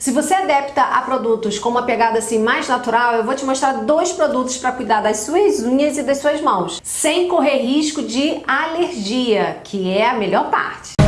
Se você é adepta a produtos com uma pegada assim mais natural, eu vou te mostrar dois produtos para cuidar das suas unhas e das suas mãos, sem correr risco de alergia, que é a melhor parte.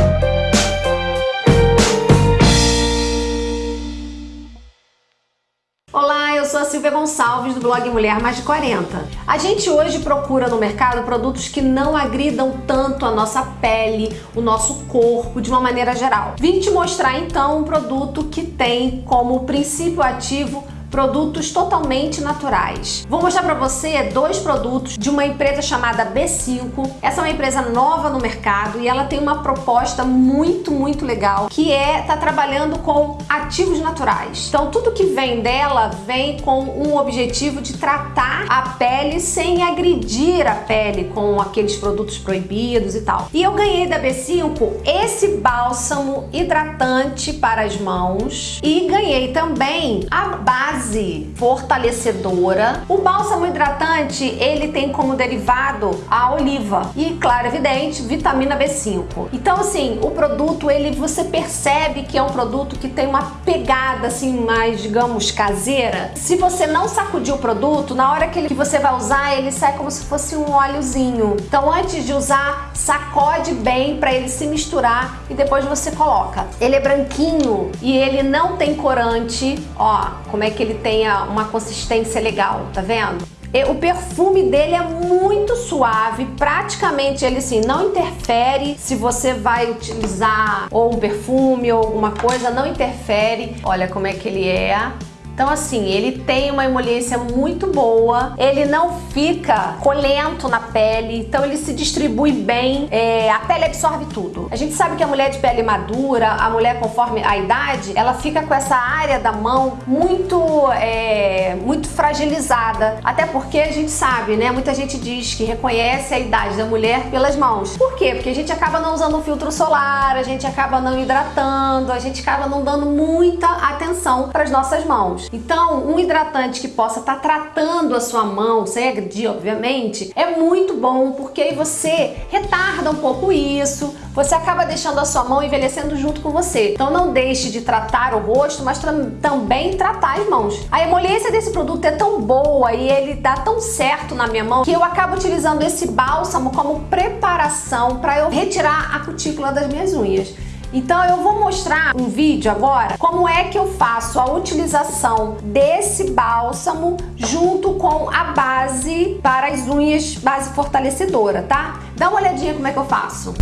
Sou Silvia Gonçalves do blog Mulher Mais de 40. A gente hoje procura no mercado produtos que não agridam tanto a nossa pele, o nosso corpo de uma maneira geral. Vim te mostrar então um produto que tem como princípio ativo produtos totalmente naturais. Vou mostrar para você dois produtos de uma empresa chamada B5. Essa é uma empresa nova no mercado e ela tem uma proposta muito, muito legal, que é tá trabalhando com ativos naturais. Então tudo que vem dela vem com um objetivo de tratar a pele sem agredir a pele com aqueles produtos proibidos e tal. E eu ganhei da B5 esse bálsamo hidratante para as mãos e ganhei também a base base fortalecedora. O bálsamo hidratante, ele tem como derivado a oliva e, claro, evidente, vitamina B5. Então, assim, o produto, ele você percebe que é um produto que tem uma pegada assim mais, digamos, caseira. Se você não sacudir o produto, na hora que, ele, que você vai usar, ele sai como se fosse um óleozinho. Então, antes de usar, sacode bem para ele se misturar e depois você coloca. Ele é branquinho e ele não tem corante, ó, como é que ele ele tenha uma consistência legal, tá vendo? O perfume dele é muito suave, praticamente ele assim, não interfere se você vai utilizar ou um perfume ou alguma coisa, não interfere. Olha como é que ele é. Então assim, ele tem uma emoliência muito boa, ele não fica colento na pele, então ele se distribui bem, é, a pele absorve tudo. A gente sabe que a mulher de pele madura, a mulher conforme a idade, ela fica com essa área da mão muito, é, muito fragilizada. Até porque a gente sabe, né? Muita gente diz que reconhece a idade da mulher pelas mãos. Por quê? Porque a gente acaba não usando filtro solar, a gente acaba não hidratando, a gente acaba não dando muita atenção para as nossas mãos. Então, um hidratante que possa estar tá tratando a sua mão, sem agredir, obviamente, é muito bom, porque aí você retarda um pouco isso, você acaba deixando a sua mão envelhecendo junto com você. Então não deixe de tratar o rosto, mas também tratar as mãos. A emoliência desse produto é tão boa e ele dá tão certo na minha mão que eu acabo utilizando esse bálsamo como preparação para eu retirar a cutícula das minhas unhas. Então eu vou mostrar um vídeo agora como é que eu faço a utilização desse bálsamo junto com a base para as unhas, base fortalecedora, tá? Dá uma olhadinha como é que eu faço.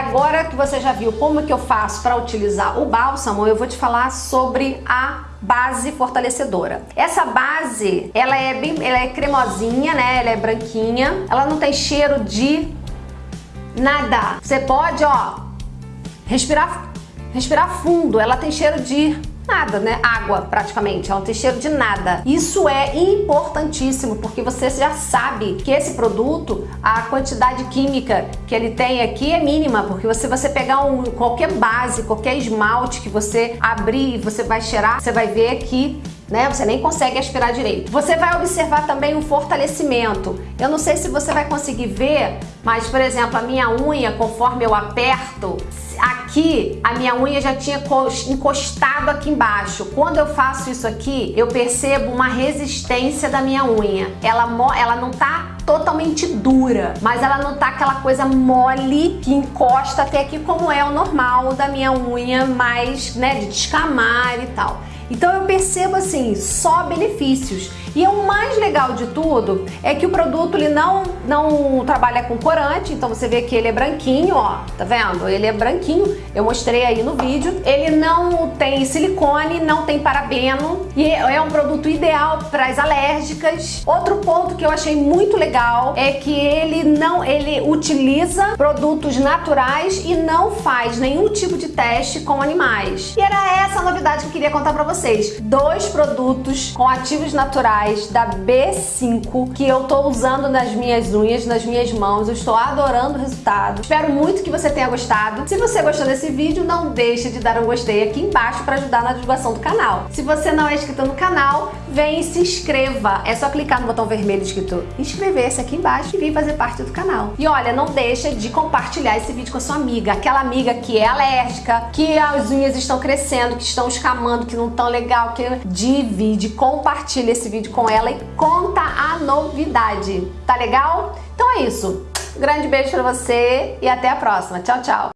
Agora que você já viu como que eu faço para utilizar o bálsamo, eu vou te falar sobre a base fortalecedora. Essa base, ela é bem, ela é cremosinha, né? Ela é branquinha. Ela não tem cheiro de nada. Você pode, ó, respirar, respirar fundo. Ela tem cheiro de nada, né? Água, praticamente. Ela não tem cheiro de nada. Isso é importantíssimo, porque você já sabe que esse produto, a quantidade química que ele tem aqui é mínima, porque você, você pegar um, qualquer base, qualquer esmalte que você abrir e você vai cheirar, você vai ver que né? Você nem consegue aspirar direito. Você vai observar também o fortalecimento. Eu não sei se você vai conseguir ver, mas, por exemplo, a minha unha, conforme eu aperto, aqui a minha unha já tinha encostado aqui embaixo. Quando eu faço isso aqui, eu percebo uma resistência da minha unha. Ela, ela não tá totalmente dura, mas ela não tá aquela coisa mole que encosta até aqui como é o normal da minha unha mais, né, de descamar e tal. Então eu percebo assim, só benefícios. E o mais legal de tudo é que o produto ele não, não trabalha com corante, então você vê que ele é branquinho, ó, tá vendo? Ele é branquinho, eu mostrei aí no vídeo. Ele não tem silicone, não tem parabeno e é um produto ideal para as alérgicas. Outro ponto que eu achei muito legal é que ele não, ele utiliza produtos naturais e não faz nenhum tipo de teste com animais. E era essa a novidade que eu queria contar para vocês. Dois produtos com ativos naturais da B5 que eu tô usando nas minhas unhas, nas minhas mãos. Eu estou adorando o resultado. Espero muito que você tenha gostado. Se você gostou desse vídeo, não deixe de dar um gostei aqui embaixo para ajudar na divulgação do canal. Se você não é inscrito no canal, vem e se inscreva. É só clicar no botão vermelho escrito inscrever-se aqui embaixo e vir fazer parte do canal. E olha, não deixa de compartilhar esse vídeo com a sua amiga, aquela amiga que é alérgica, que as unhas estão crescendo, que estão escamando, que não estão legal, que divide, compartilha esse vídeo com ela e conta a novidade. Tá legal? Então é isso. Um grande beijo pra você e até a próxima. Tchau, tchau.